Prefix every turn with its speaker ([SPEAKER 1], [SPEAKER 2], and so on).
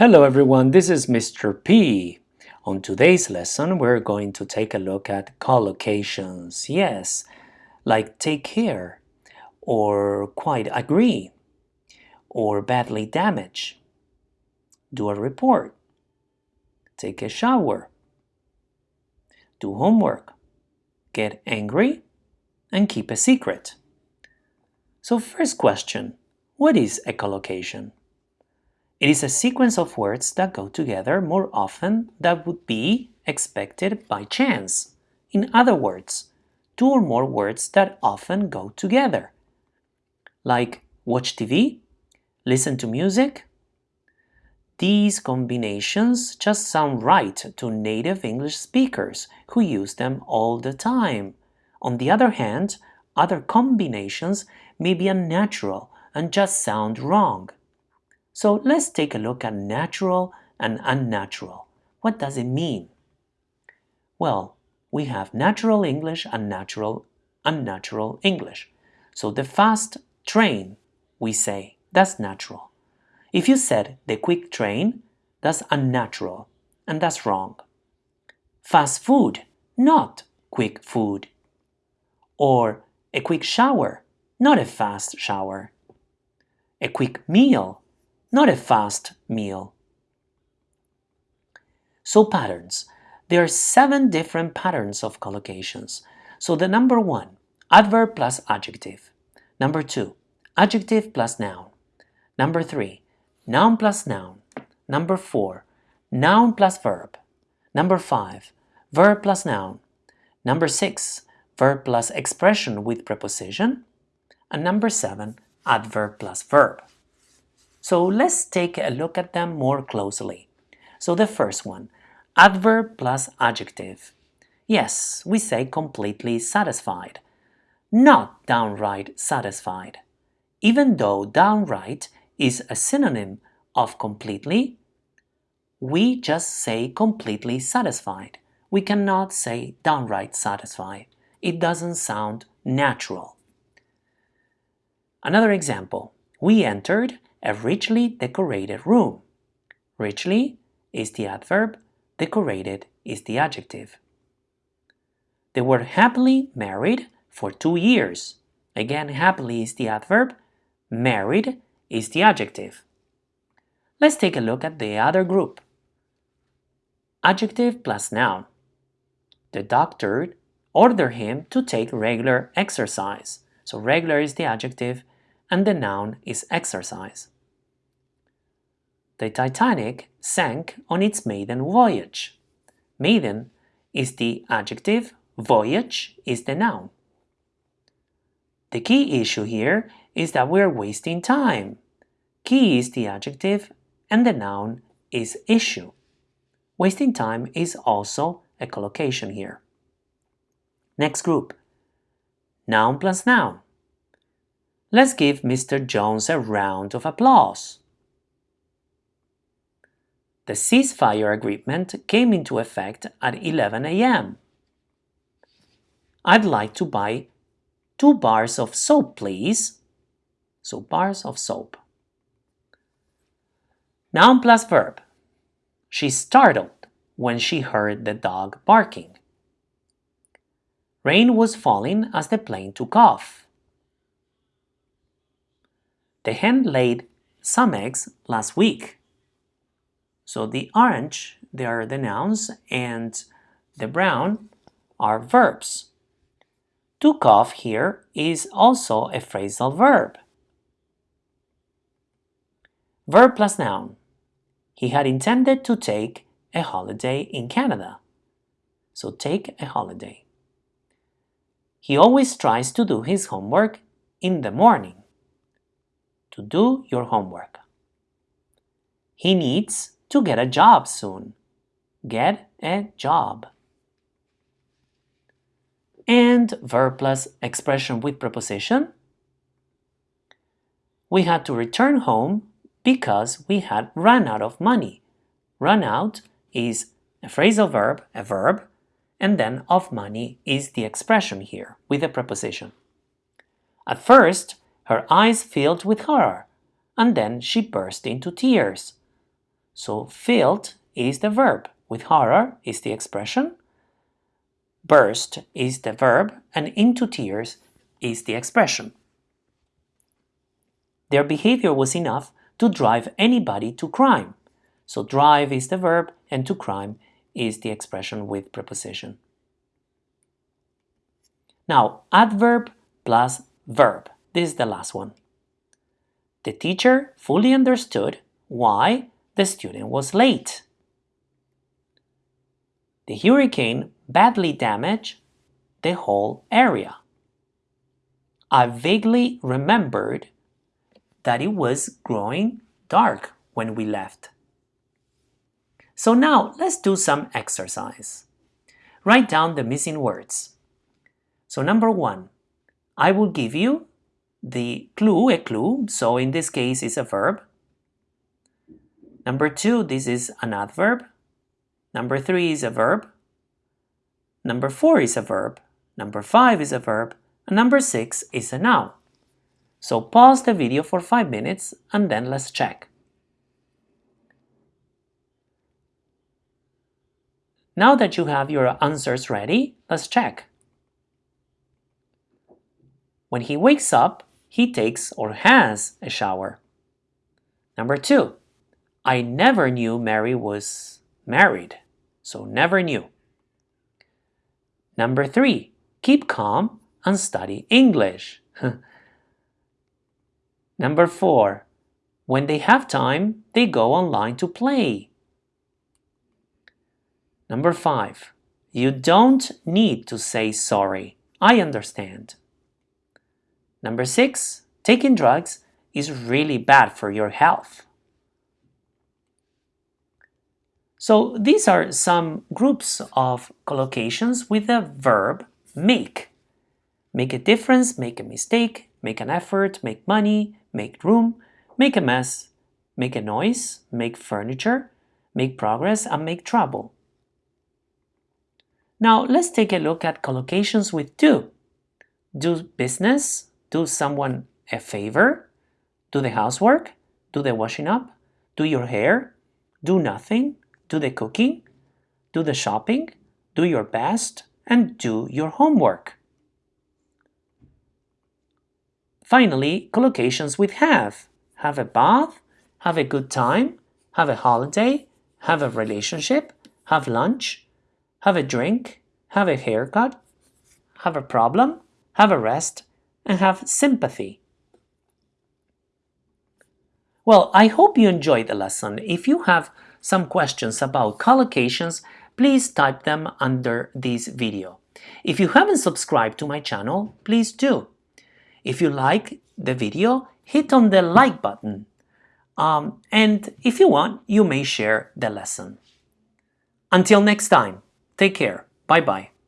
[SPEAKER 1] Hello everyone, this is Mr. P. On today's lesson, we're going to take a look at collocations. Yes, like take care, or quite agree, or badly damage, do a report, take a shower, do homework, get angry, and keep a secret. So first question, what is a collocation? It is a sequence of words that go together more often than would be expected by chance. In other words, two or more words that often go together. Like watch TV, listen to music. These combinations just sound right to native English speakers who use them all the time. On the other hand, other combinations may be unnatural and just sound wrong. So let's take a look at natural and unnatural. What does it mean? Well, we have natural English and natural unnatural English. So the fast train, we say, that's natural. If you said the quick train, that's unnatural, and that's wrong. Fast food, not quick food. Or a quick shower, not a fast shower. A quick meal, not a fast meal. So patterns. There are seven different patterns of collocations. So the number one, adverb plus adjective. Number two, adjective plus noun. Number three, noun plus noun. Number four, noun plus verb. Number five, verb plus noun. Number six, verb plus expression with preposition. And number seven, adverb plus verb. So let's take a look at them more closely. So the first one, adverb plus adjective. Yes, we say completely satisfied, not downright satisfied. Even though downright is a synonym of completely, we just say completely satisfied. We cannot say downright satisfied. It doesn't sound natural. Another example, we entered a richly decorated room. Richly is the adverb, decorated is the adjective. They were happily married for two years. Again, happily is the adverb, married is the adjective. Let's take a look at the other group. Adjective plus noun. The doctor ordered him to take regular exercise. So regular is the adjective and the noun is exercise. The Titanic sank on its maiden voyage. Maiden is the adjective, voyage is the noun. The key issue here is that we're wasting time. Key is the adjective and the noun is issue. Wasting time is also a collocation here. Next group. Noun plus noun. Let's give Mr. Jones a round of applause. The ceasefire agreement came into effect at 11 a.m. I'd like to buy two bars of soap, please. So bars of soap. Noun plus verb. She startled when she heard the dog barking. Rain was falling as the plane took off. The hen laid some eggs last week. So the orange, they are the nouns, and the brown are verbs. Took off here is also a phrasal verb. Verb plus noun. He had intended to take a holiday in Canada. So take a holiday. He always tries to do his homework in the morning. To do your homework. He needs to get a job soon. Get a job. And verb plus expression with preposition. We had to return home because we had run out of money. Run out is a phrasal verb, a verb, and then of money is the expression here with a preposition. At first, her eyes filled with horror, and then she burst into tears. So filled is the verb, with horror is the expression, burst is the verb, and into tears is the expression. Their behavior was enough to drive anybody to crime. So drive is the verb and to crime is the expression with preposition. Now, adverb plus verb. This is the last one. The teacher fully understood why the student was late. The hurricane badly damaged the whole area. I vaguely remembered that it was growing dark when we left. So now let's do some exercise. Write down the missing words. So number one, I will give you the clue, a clue, so in this case it's a verb. Number two, this is an adverb. Number three is a verb. Number four is a verb. Number five is a verb. And number six is a noun. So pause the video for five minutes and then let's check. Now that you have your answers ready, let's check. When he wakes up, he takes or has a shower. Number two, I never knew Mary was married, so never knew. Number three, keep calm and study English. Number four, when they have time, they go online to play. Number five, you don't need to say sorry. I understand. Number six, taking drugs is really bad for your health. So these are some groups of collocations with the verb make. Make a difference, make a mistake, make an effort, make money, make room, make a mess, make a noise, make furniture, make progress, and make trouble. Now let's take a look at collocations with do. Do business, do someone a favor, do the housework, do the washing up, do your hair, do nothing, do the cooking, do the shopping, do your best, and do your homework. Finally, collocations with have. Have a bath, have a good time, have a holiday, have a relationship, have lunch, have a drink, have a haircut, have a problem, have a rest, and have sympathy. Well, I hope you enjoyed the lesson. If you have some questions about collocations, please type them under this video. If you haven't subscribed to my channel, please do. If you like the video, hit on the like button. Um, and if you want, you may share the lesson. Until next time, take care. Bye-bye.